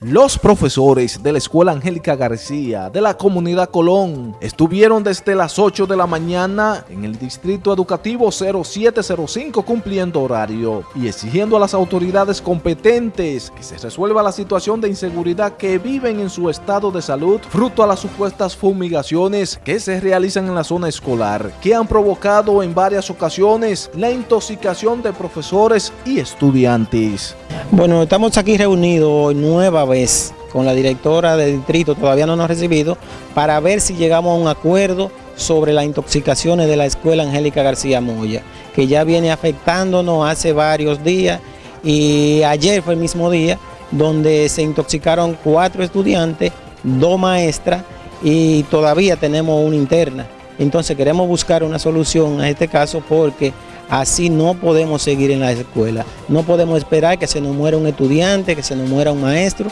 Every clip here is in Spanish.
Los profesores de la Escuela Angélica García de la Comunidad Colón estuvieron desde las 8 de la mañana en el Distrito Educativo 0705 cumpliendo horario y exigiendo a las autoridades competentes que se resuelva la situación de inseguridad que viven en su estado de salud fruto a las supuestas fumigaciones que se realizan en la zona escolar que han provocado en varias ocasiones la intoxicación de profesores y estudiantes. Bueno, estamos aquí reunidos nueva vez con la directora del distrito, todavía no nos ha recibido, para ver si llegamos a un acuerdo sobre las intoxicaciones de la escuela Angélica García Moya, que ya viene afectándonos hace varios días y ayer fue el mismo día donde se intoxicaron cuatro estudiantes, dos maestras y todavía tenemos una interna. Entonces queremos buscar una solución a este caso porque Así no podemos seguir en la escuela. No podemos esperar que se nos muera un estudiante, que se nos muera un maestro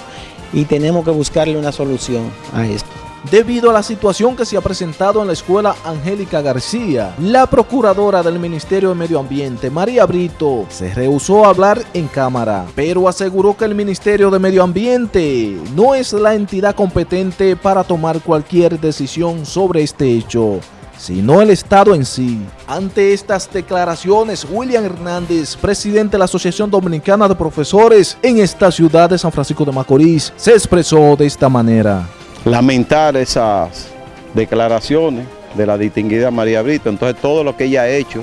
y tenemos que buscarle una solución a esto. Debido a la situación que se ha presentado en la escuela Angélica García, la procuradora del Ministerio de Medio Ambiente, María Brito, se rehusó a hablar en cámara, pero aseguró que el Ministerio de Medio Ambiente no es la entidad competente para tomar cualquier decisión sobre este hecho sino el Estado en sí. Ante estas declaraciones, William Hernández, presidente de la Asociación Dominicana de Profesores en esta ciudad de San Francisco de Macorís, se expresó de esta manera. Lamentar esas declaraciones de la distinguida María Brito, entonces todo lo que ella ha hecho,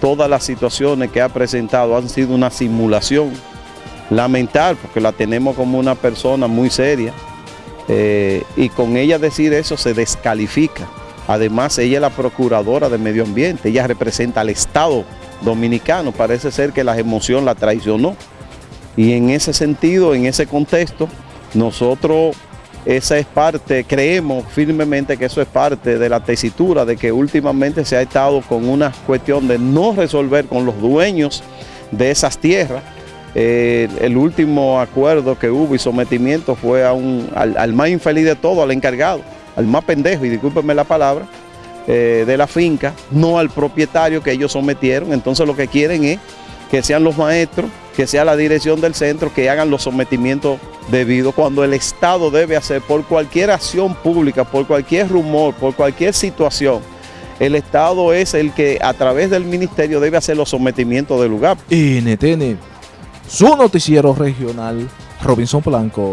todas las situaciones que ha presentado han sido una simulación. Lamentar porque la tenemos como una persona muy seria eh, y con ella decir eso se descalifica Además, ella es la procuradora de medio ambiente, ella representa al Estado dominicano, parece ser que la emoción la traicionó. Y en ese sentido, en ese contexto, nosotros, esa es parte, creemos firmemente que eso es parte de la tesitura de que últimamente se ha estado con una cuestión de no resolver con los dueños de esas tierras. Eh, el último acuerdo que hubo y sometimiento fue a un, al más infeliz de todo, al encargado al más pendejo, y discúlpenme la palabra, eh, de la finca, no al propietario que ellos sometieron. Entonces lo que quieren es que sean los maestros, que sea la dirección del centro, que hagan los sometimientos debidos, cuando el Estado debe hacer por cualquier acción pública, por cualquier rumor, por cualquier situación, el Estado es el que a través del ministerio debe hacer los sometimientos del lugar. NTN, su noticiero regional, Robinson Blanco.